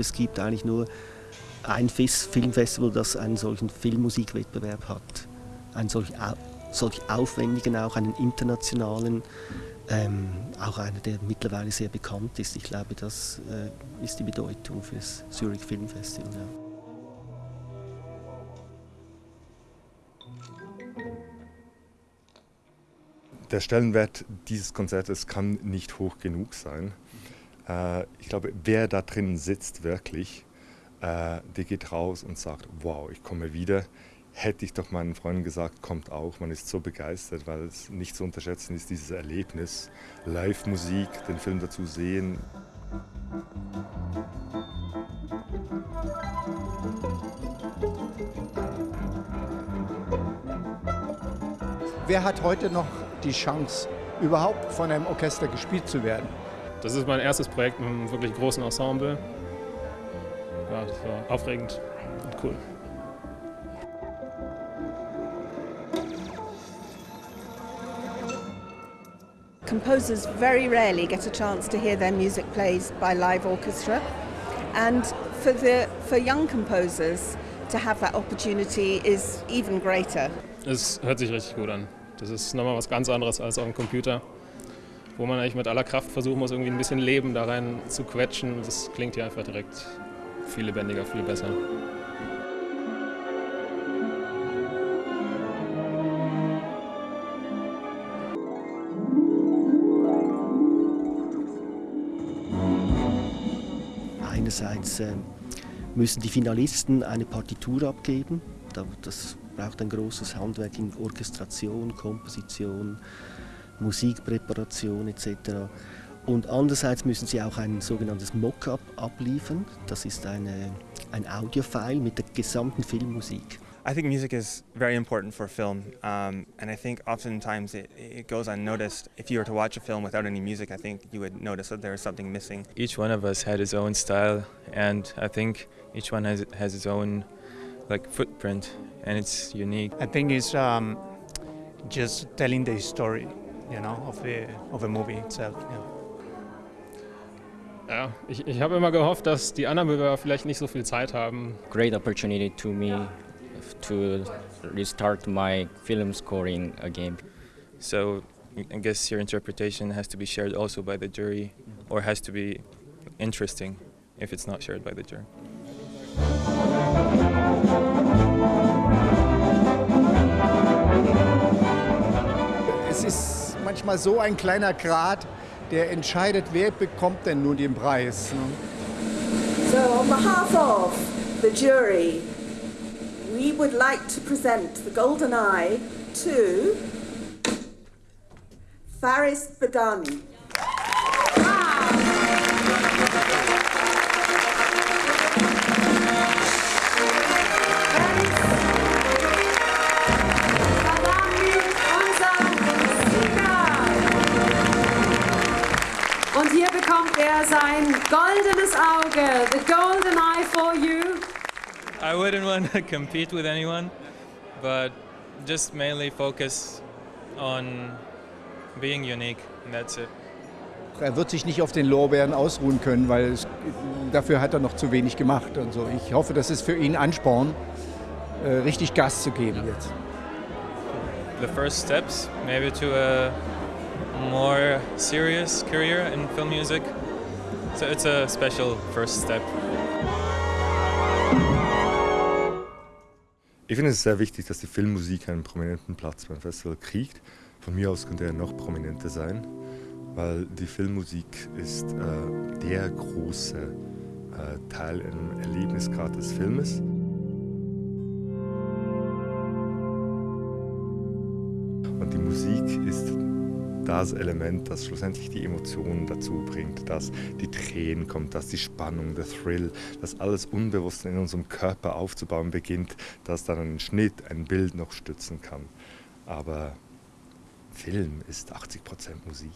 es gibt eigentlich nur ein Filmfestival, das einen solchen Filmmusikwettbewerb hat. Einen solch, solch aufwendigen, auch einen internationalen, ähm, auch einer, der mittlerweile sehr bekannt ist. Ich glaube, das äh, ist die Bedeutung für das Zurich Film Festival. Ja. Der Stellenwert dieses Konzertes kann nicht hoch genug sein. Äh, ich glaube, wer da drin sitzt wirklich, äh, der geht raus und sagt, wow, ich komme wieder. Hätte ich doch meinen Freunden gesagt, kommt auch. Man ist so begeistert, weil es nicht zu unterschätzen ist, dieses Erlebnis. Live-Musik, den Film dazu sehen. Wer hat heute noch die Chance, überhaupt von einem Orchester gespielt zu werden? Das ist mein erstes Projekt mit einem wirklich großen Ensemble. Ja, das war aufregend und cool. Composers very rarely get a chance to hear their music played by live orchestra. And for, the, for young composers to have that opportunity is even greater. Es hört sich richtig gut an. Das ist nochmal was ganz anderes als auf dem Computer, wo man eigentlich mit aller Kraft versuchen muss, irgendwie ein bisschen Leben da rein zu quetschen. Das klingt hier einfach direkt viel lebendiger, viel besser. Einerseits äh, müssen die Finalisten eine Partitur abgeben. Das braucht ein großes Handwerk in Orchestration, Komposition, Musikpräparation etc. Und andererseits müssen sie auch ein sogenanntes Mockup abliefern. Das ist eine, ein Audiofile mit der gesamten Filmmusik. I think music is very important for film, um, and I think oftentimes it, it goes unnoticed. If you were to watch a film without any music, I think you would notice that there is something missing. Each one of us had his own style, and I think each one has has its own like footprint, and it's unique. I think it's um, just telling the story, you know, of the of the movie itself. Yeah. Ja, ich, ich habe immer gehofft, dass die anderen Bewerber vielleicht nicht so viel Zeit haben. Great opportunity to me to restart my film scoring again. So I guess your interpretation has to be shared also by the jury, or has to be interesting if it's not shared by the jury. Es ist manchmal so ein kleiner Grad, der entscheidet, wer bekommt denn nun den Preis. Ne? So on behalf of the jury, we would like to present the Golden Eye to Faris Badani. Sein goldenes Auge, the golden eye for you. I wouldn't want to compete with anyone, but just mainly focus on being unique, and that's it. Er wird sich nicht auf den Lorbeeren ausruhen können, weil es, dafür hat er noch zu wenig gemacht und so. Ich hoffe, das ist für ihn Ansporn, äh, richtig Gas zu geben jetzt. The first steps, maybe to a more serious career in film music. So it's a special first step. Ich finde es sehr wichtig, dass die Filmmusik einen prominenten Platz beim Festival kriegt. Von mir aus könnte er noch prominenter sein, weil die Filmmusik ist äh, der große äh, Teil im Erlebnisgrad des Filmes. Und die Musik ist das Element, das schlussendlich die Emotionen dazu bringt, dass die Tränen kommt, dass die Spannung, der Thrill, dass alles unbewusst in unserem Körper aufzubauen beginnt, dass dann ein Schnitt, ein Bild noch stützen kann. Aber Film ist 80% Musik.